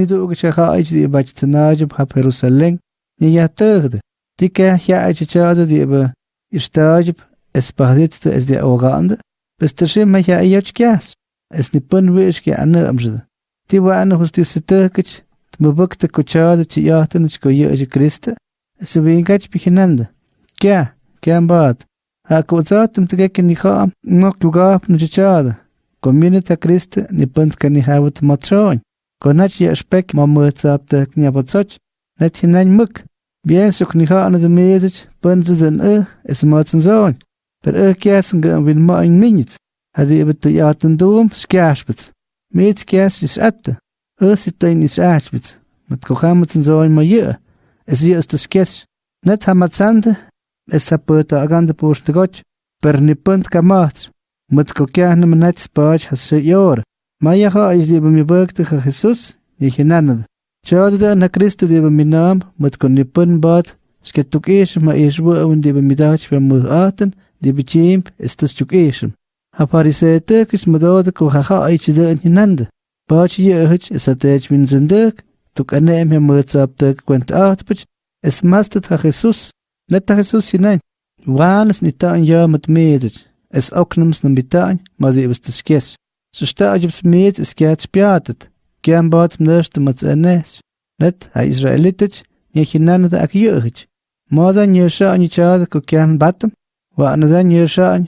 نیتو اگه چه خواه ایچ دیه بچه تناج بخواه پیرو سلنگ نیه یه تاگ ده تی که یه از دیه اوغان ده بس ترشه ما یه ایچ اس نی ویش که انه امش ده تی با انه خوستی ستاگ کچ مبکت کچا ده چی یه تا کریست اس بی این گه بکنن ده که که هم ها کوزات تم تگه که نیخواه مکیوگاه پنچ چه ده کریست نی پند که نی هاوت Konać je szpek mamy captek nie pocoć, net hinań myk. Bien suk niha an de mezit, bun ze den e, is maatsen zoon. Per e kersen gaan win ma een minit. Hadi je bet de jaten doom, skaarsbet. Meet kers is atte. E sit een is aartsbet. Met kohametsen zoon ma je. Es hier is de skes. Net hamatsande, es hapota agande poostegotje. per ni punt kamat. Mat kokehne mnet spach has se yor. Maya ha is die mi werkte ge Jesus, je genanade. Chade na Christo die mi naam, met kon ni pun bad, sketuk is ma is wo un die mi dach be mu aten, die be chimp is is. Ha farise te kis madode ko ha ha ich de in nande. Bach je hich is a tech min zendek, tuk anem he mu tsap te kwent atpich, es mastet ha Jesus, net ha Jesus hinein. Wanes ni ta an ja met medich, es oknums na bitain, ma die was te skes. Sushta'axyap smiich isqueachpyaatach, quean paatz mnaaxta matz'anex, ret a israelitach, niaxinanata ac yä'jich, mooda niaxa'añ ichaada co quean batam, wa'anada niaxa'añ,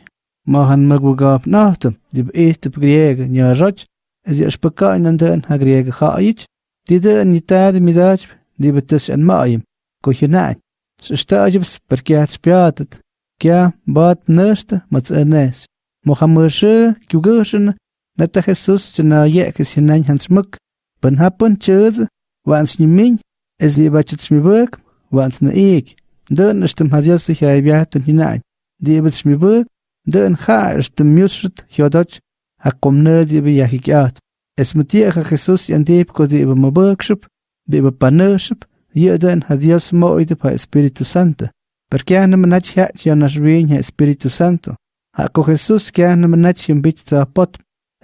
maahan magwagaap naahtam, dib ihtap griega niaxoch, es yaxpaka'añ nanda'an a griega ja'ayich, dida'an nitaada midaachp, dibatash'an ma'ayim, co jina'añ, sushta'axyap sparqueachpyaatach, quea paat mnaaxta matz'anex, mohamaaxä kyugäxäna Neta Jesús chana ye que si nañ hans muk. Ban hapun chuz, wans ni min, es li bachet mi buk, wans na ik. Dön ist dem hadias sich ay biaten hinein. Die ibet mi buk, dön ha ist dem mushrit hyodoch, ha komne di bi yahikat. Es mutiere Jesús yan deep ko di ibe mabukship, di ibe panership, ye dön hadias mo ide pa Espíritu Santo. Perché hanno manach hat ya nas rin Espíritu Santo. Ha ko Jesús que hanno manach yim bit za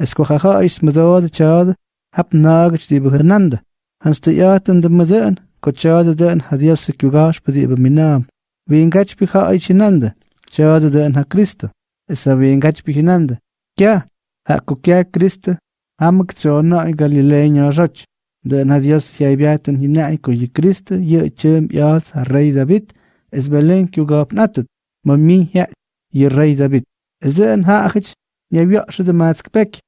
اسكوخاخا ايس مدود تشاد هب ناغ تشدي بهرناند هنس تيات اند مدن كو تشاد دن هديو سكيوغاش بدي بمينام وين كاتش بيخا إيش ناند تشاد دن ها كريستو اسا وين كاتش بيخي ناند كيا ها كو كيا كريستو هم كتشونا اي غاليلين يوشوش دن هديو سيا بياتن هناي كو يي كريستو يي تشم يالس الرأي دابيت اس بلين كيوغاب ناتت ممي هي يي الرأي دابيت اذن ها اخيش يبيع شد ماسك بك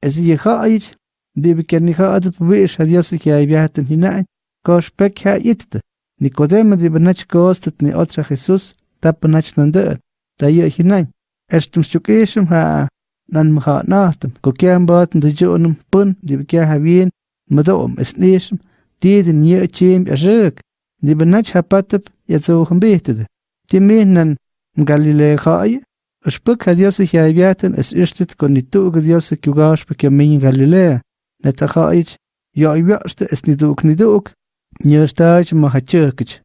ma ha polisich. Tienen dem na yakde est de win eunich. Ma mis ok ish beko nidugo nustis atem. On nidugo fariseja is me weg. Es je gaait, die bekend gaat bewees had jas ik jij biaten hinein, kos pek ha itte. Nicodemo die benach kostet ni otra Jesus, tap benach nande, da je hinein. Erstum stuk esum ha nan mha nachtem, ko kiam baten de jonum pun, die bekia ha wien, madom es nesum, die den je chim erjek. Die benach ha patep, ja zo gebetede. Die është për ka djose kja e bjatën, es ishtit kër një të uke djose kjo gash për kjo menjë Galilea, në të ka iqë, ja jo, i bjashtë es një të një të uke, një është ta iqë më haqëkëqë.